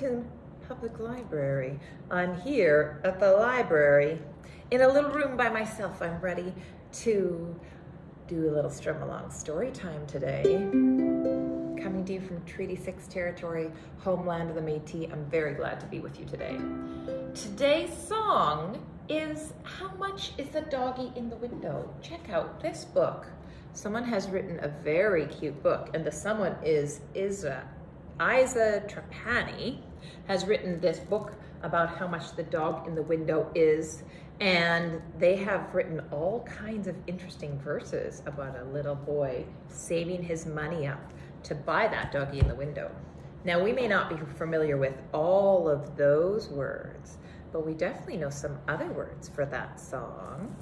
Saskatoon Public Library. I'm here at the library in a little room by myself. I'm ready to do a little strum along story time today. Coming to you from Treaty 6 territory, homeland of the Métis. I'm very glad to be with you today. Today's song is How Much is the Doggy in the Window? Check out this book. Someone has written a very cute book, and the someone is Iza Iza Trapani has written this book about how much the dog in the window is. And they have written all kinds of interesting verses about a little boy saving his money up to buy that doggy in the window. Now, we may not be familiar with all of those words, but we definitely know some other words for that song.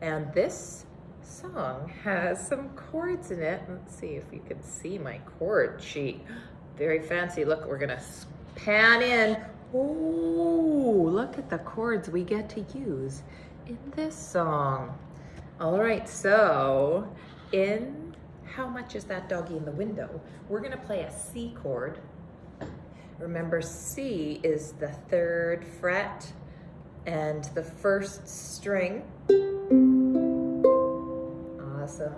And this song has some chords in it. Let's see if you can see my chord sheet very fancy. Look, we're gonna pan in. Oh, look at the chords we get to use in this song. All right, so in How Much Is That Doggy in the Window, we're gonna play a C chord. Remember, C is the third fret and the first string. Awesome.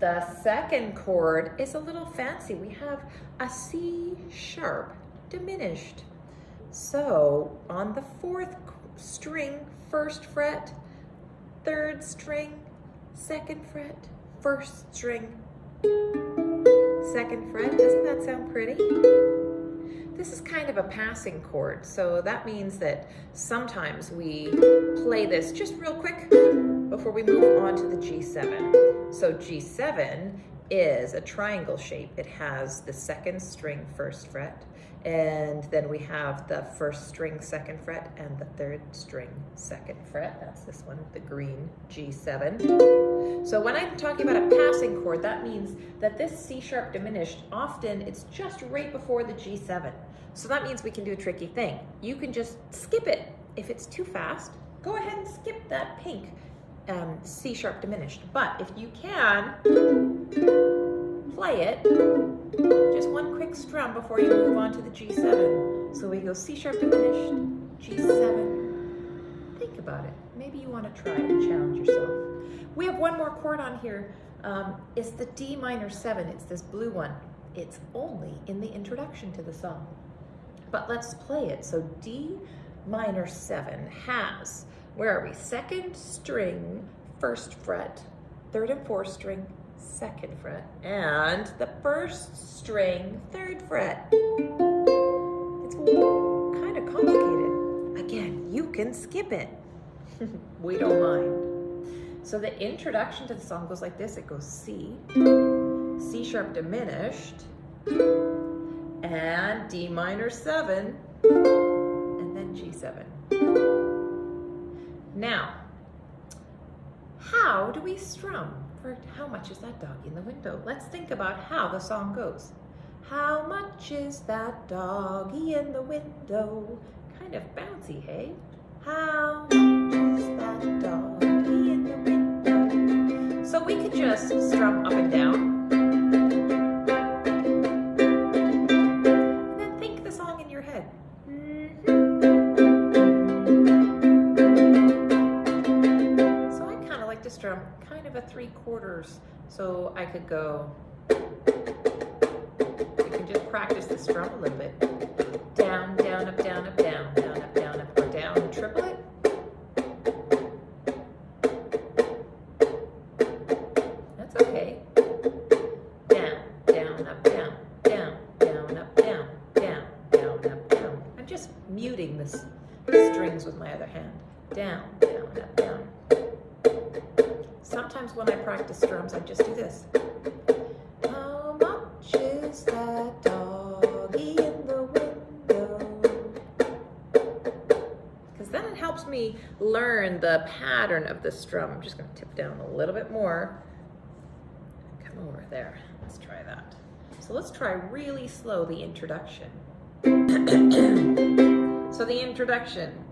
The second chord is a little fancy. We have a C sharp diminished. So on the fourth string, first fret, third string, second fret, first string, second fret. Doesn't that sound pretty? This is kind of a passing chord, so that means that sometimes we play this just real quick before we move on to the G7. So G7 is a triangle shape. It has the second string first fret, and then we have the first string second fret and the third string second fret. That's this one, the green G7. So when I'm talking about a passing chord, that means that this C sharp diminished, often it's just right before the G7. So that means we can do a tricky thing. You can just skip it. If it's too fast, go ahead and skip that pink um, C sharp diminished. But if you can, play it, just one quick strum before you move on to the G7. So we go C sharp diminished, G7. Think about it. Maybe you want to try and challenge yourself. We have one more chord on here. Um, it's the D minor 7. It's this blue one. It's only in the introduction to the song. But let's play it. So D minor 7 has where are we? Second string, first fret, third and fourth string, second fret, and the first string, third fret. It's kind of complicated. Again, you can skip it. we don't mind. So the introduction to the song goes like this. It goes C, C sharp diminished, and D minor seven, and then G7. Now, how do we strum for how much is that dog in the window? Let's think about how the song goes. How much is that doggy in the window? Kind of bouncy, hey? How much is that doggy in the window? So we could just strum up and down. Three quarters. So I could go, you can just practice the strum a little bit. Down, down, up, down, up, down, down, up, down, up, or down, triplet. That's okay. Down, down, up, down, down, down, up, down, down, down, up, down. I'm just muting the strings with my other hand. Down, down, up, down. Sometimes when I practice drums, I just do this. How much is that doggy in the window? Because then it helps me learn the pattern of the strum. I'm just going to tip down a little bit more. Come over there. Let's try that. So let's try really slow the introduction. so the introduction.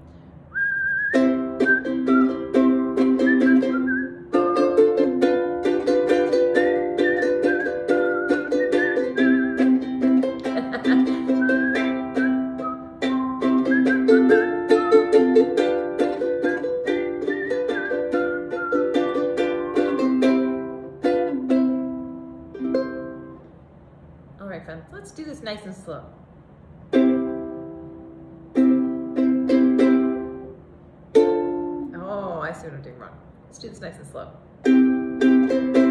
Let's do this nice and slow. Oh, I see what I'm doing wrong. Let's do this nice and slow.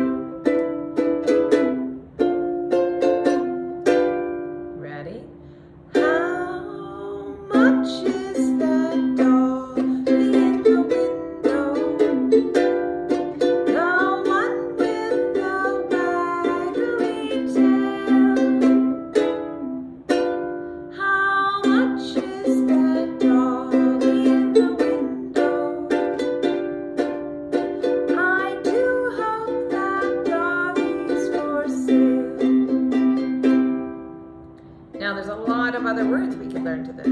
Of other words we could learn to this.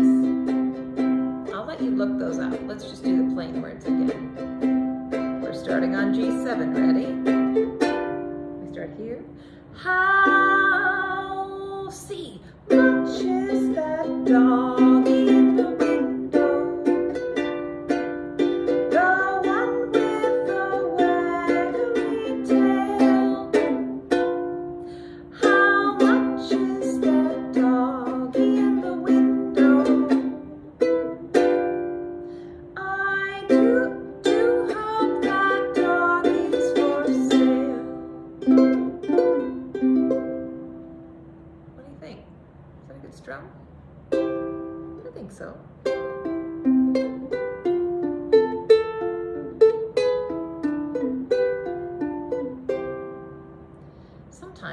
I'll let you look those up. Let's just do the plain words again. We're starting on G7. Ready? We start here. How see much is that dog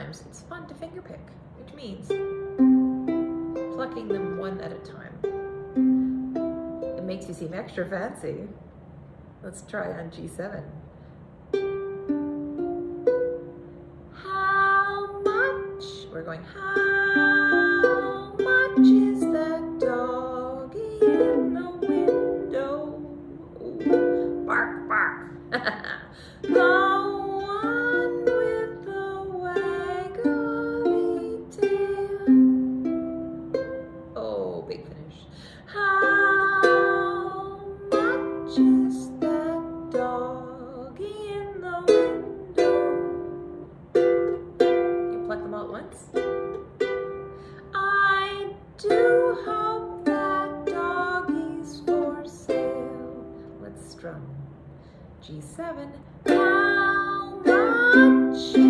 It's fun to fingerpick, which means plucking them one at a time. It makes you seem extra fancy. Let's try on G7. How much? We're going, how once? I do hope that doggy's for sale. Let's strum. G7. How much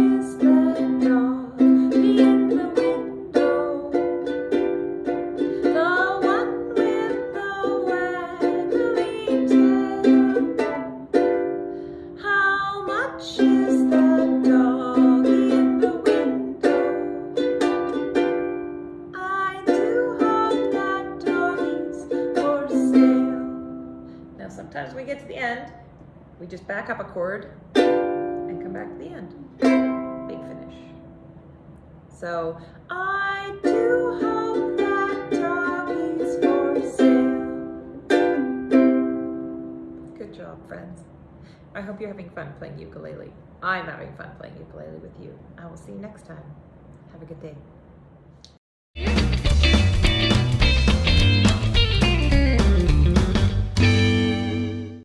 sometimes we get to the end, we just back up a chord and come back to the end. Big finish. So I do hope that for sale. Good job, friends. I hope you're having fun playing ukulele. I'm having fun playing ukulele with you. I will see you next time. Have a good day.